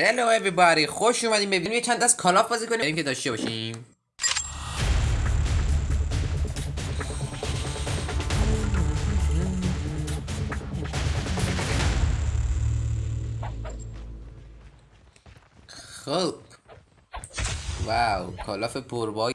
هلو everybody. خوش اومدیم. ببینیم یه چند دست کالاف بازی کنیم. بریم که داشته باشیم. خب. واو. کالاف پربای.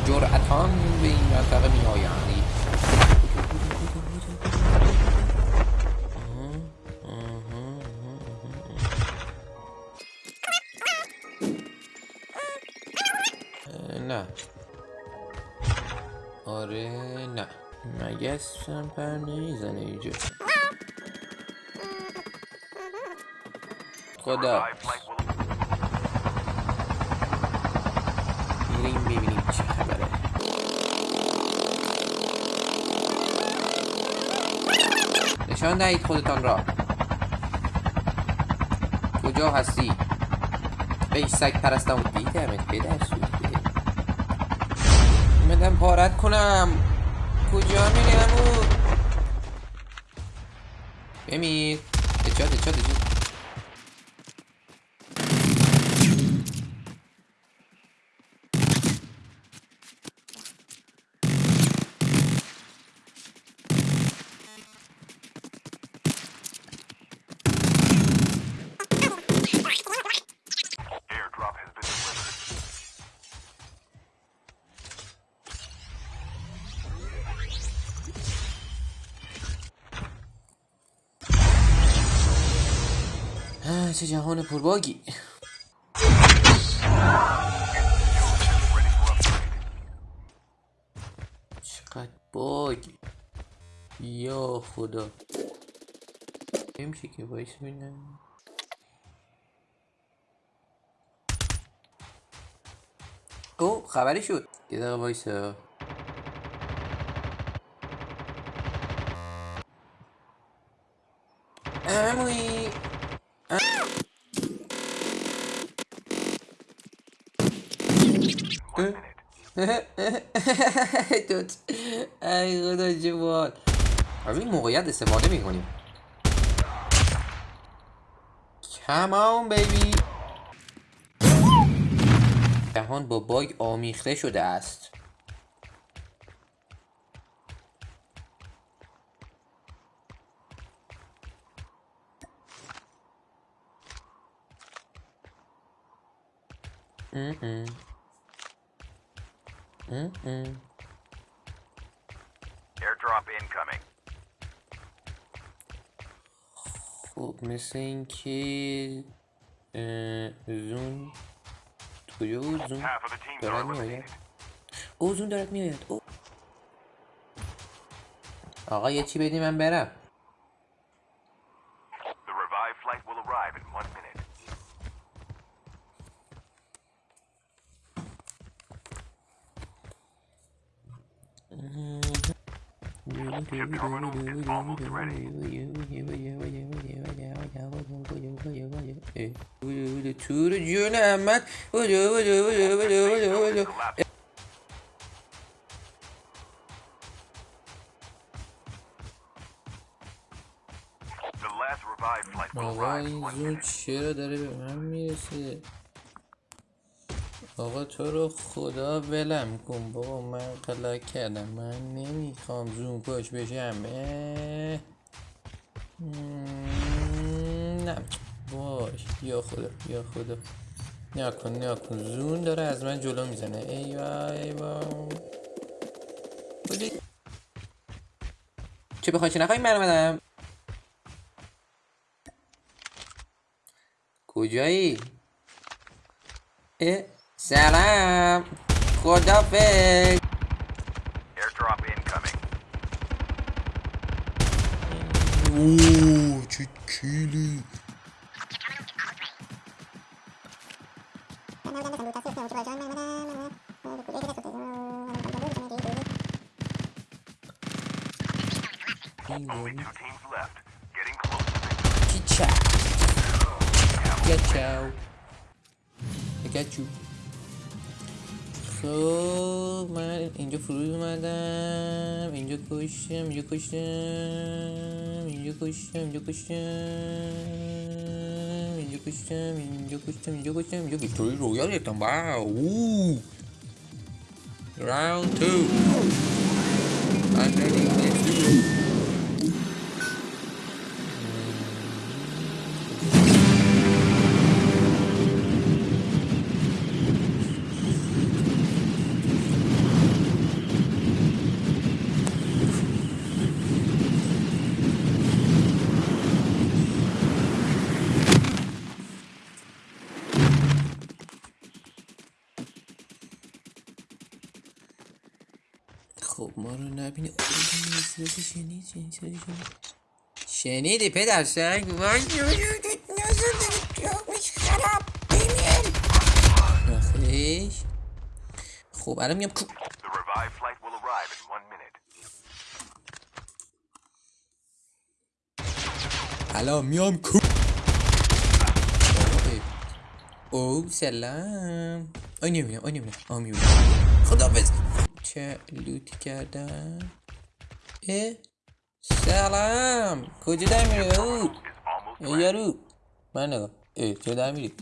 پر جرأتان به این منطقه می آیند نه. آره نه. مگس هم پر نمی‌زنه اینجا؟ خدا. نشان دهید خودتان را. کجا هستی؟ ای سگ پرستم دیدمت پدر سوخته. اومدم پارت کنم. کجا میری امو بمیر. اچاد اچاد اچاد چه جهان پرباگی. چقدر باگی. یا خدا. نمیشه که وایس ببینم. او خبری شد. یه دقیقه وایسا. عمویی. توت ای خدا بال از این موقعیت استفاده می‌کنیم. Come on baby. جهان با باگ آمیخته شده است. ام-ام. ام-ام. Airdrop incoming. خب مثل اینکه zone کجا بود zone دارد میآید. او zone دارد میآید او آقا یه چی بدی من برم منو موی موی موی رانی یو آقا تو رو خدا ولم کن. بابا من غلط کردم. من نمی‌خوام زون کش بشم. نه. باش. یا خدا یا خدا. نیا کن نیا کن. زون داره از من جلو می‌زنه. ای وای ای وای. کجا- چه بخوای چه نخوای؟ من اومدم. کجایی؟ اه. Salam, Kodafik. Airdrop incoming. Oo, çekili. Only two teams left. Getting close to victory. Get you. I got you. خب من اینجا فرود اومدم اینجا کشتم اینجا کشتم اینجا کشتم اینجا کشتم اینجا کشتم اینجا کشتم اینجا کشتم اینجا ویکتوری رویال گرفتم واو راوند تو I'm ready. خب ما رو شنید شنیدی پدر آخیش خب الان میام. الان میام کو. او سلام. آی نمی‌بینم آی نمی‌بینم. آه می‌بینم. خدافز چه لوتی کردم اه سلام. کجا در میری او ای یارو من نگاه ای چه در میری.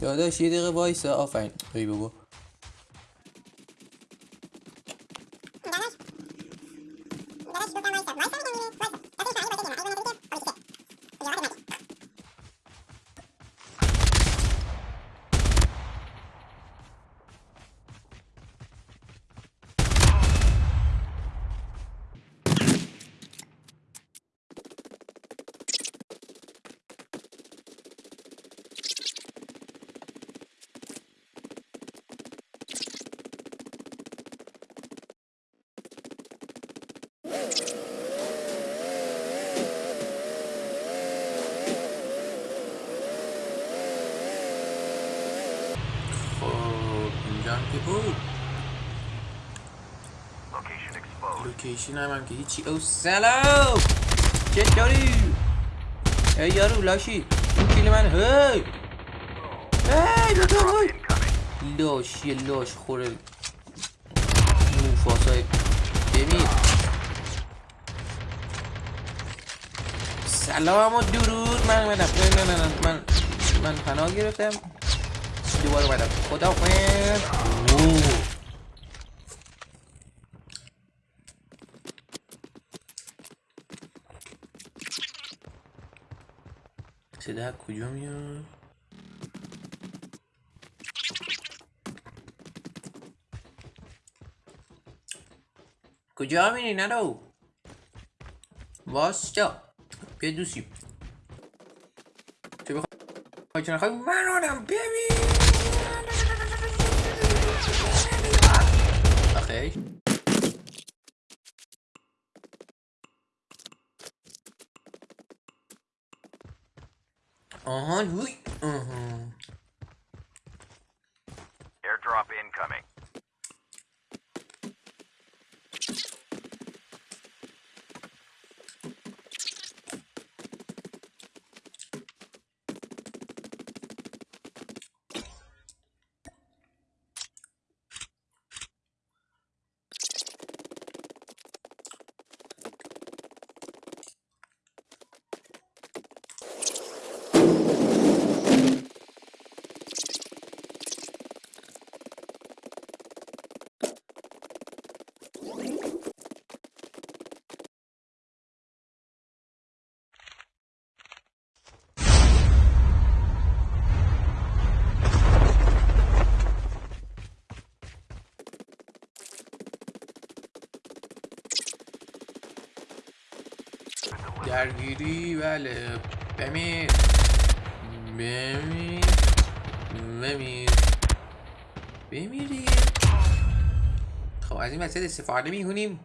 داداش یه دقیقه وایسا. آفرین. ای بابا خب اینجا هم که بود location لوکیشن هم, هم که هیچی. او سلام! چطوری ای یارو لاشی اون کیل من هی! هی دو هی. لاش یه لاش خوره. موفاسای بمیر سلام و درود. من اومدم. نه نه نه من من پناه گرفتم. دوباره اومدم. خدا صدا کجا میاد؟ کجا میری نرو؟ واستا بیا دوسیم چه بخوای چه نخوای؟ من آنم ببین. آها هوی آها Airdrop incoming. درگیری بله. بمیر. بمیر. بمیر. بمیر دیگه خب از این وسیله استفاده می‌کنیم.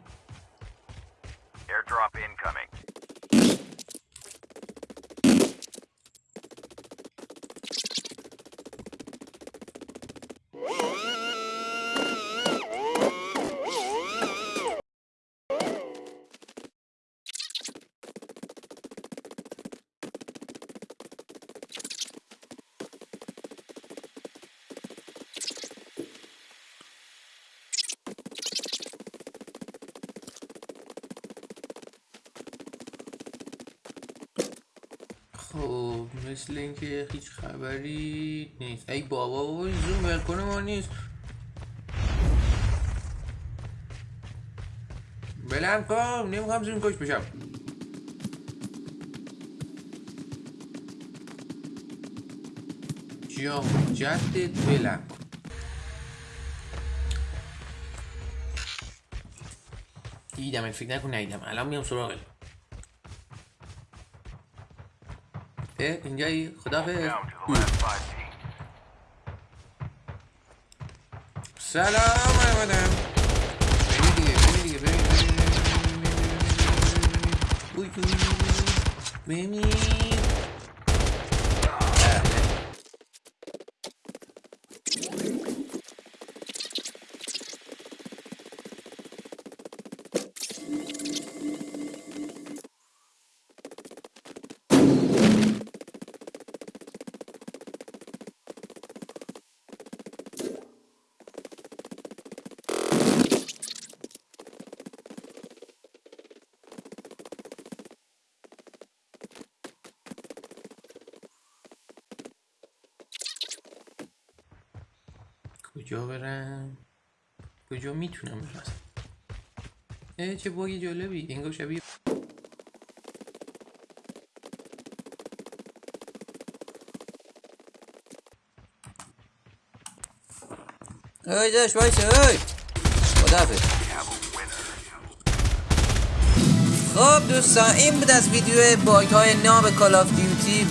خب مثل اینکه هیچ خبری نیست. ای بابا بابا این زوم ولکنه ما نیست. بلند کن نمی‌خوام زوم کش بشم. جا جدت کن. دیدم فکر نکن ندیدم الان میام سراغت. اینجایی teams. سلام آمدم ببین دیگه ببین دیگه ببین ببین ببین ببین ببین ببین کجا برم؟ کجا می‌تونم برم؟ اه چه باگی جالبی. انگار شبیه اوی داشت وایسه اوی خدافظ. خب دوستان این بود از ویدیو باگ های ناب Call of Duty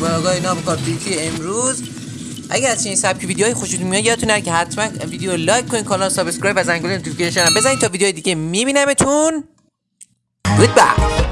باگ های ناب Call of Duty امروز. اگر از این سبک ویدیوهای خوشتون میاد یادتون نره که حتما ویدیو like کنین کانال subscribe و زنگوله notification هم بزنین تا ویدیو دیگه میبینمتون. goodbye